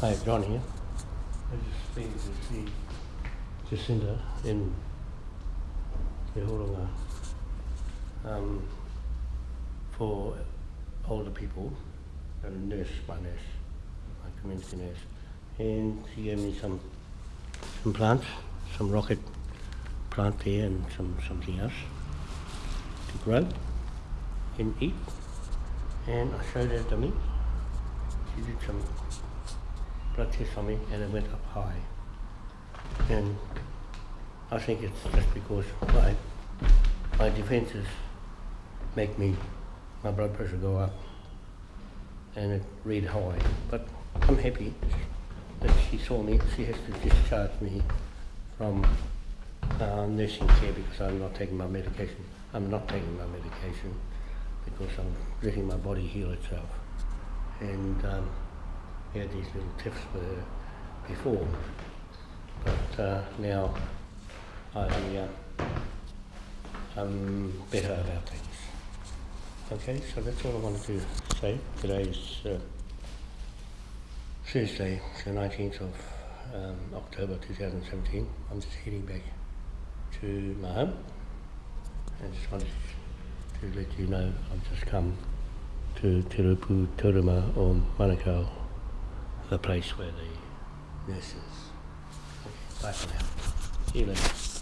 Hi, John here. I just been to see Jacinda in the Horonga um, for older people, a nurse, my nurse, my community nurse, and she gave me some some plants, some rocket plant there and some something else to grow and eat. And I showed her to me. She did some blood test on me and it went up high. And I think it's just because my, my defenses make me, my blood pressure go up and it read high. But I'm happy that she saw me. She has to discharge me from uh, nursing care because I'm not taking my medication. I'm not taking my medication because I'm letting my body heal itself. And um, we had these little tips with her before, but uh, now I, uh, I'm better about things. Okay, so that's all I wanted to say. Today's uh, Thursday, the 19th of um, October 2017. I'm just heading back to my home. I just wanted to let you know I've just come to Te Rupu or Manukau, the place where the nurse is. Bye for now. See you later.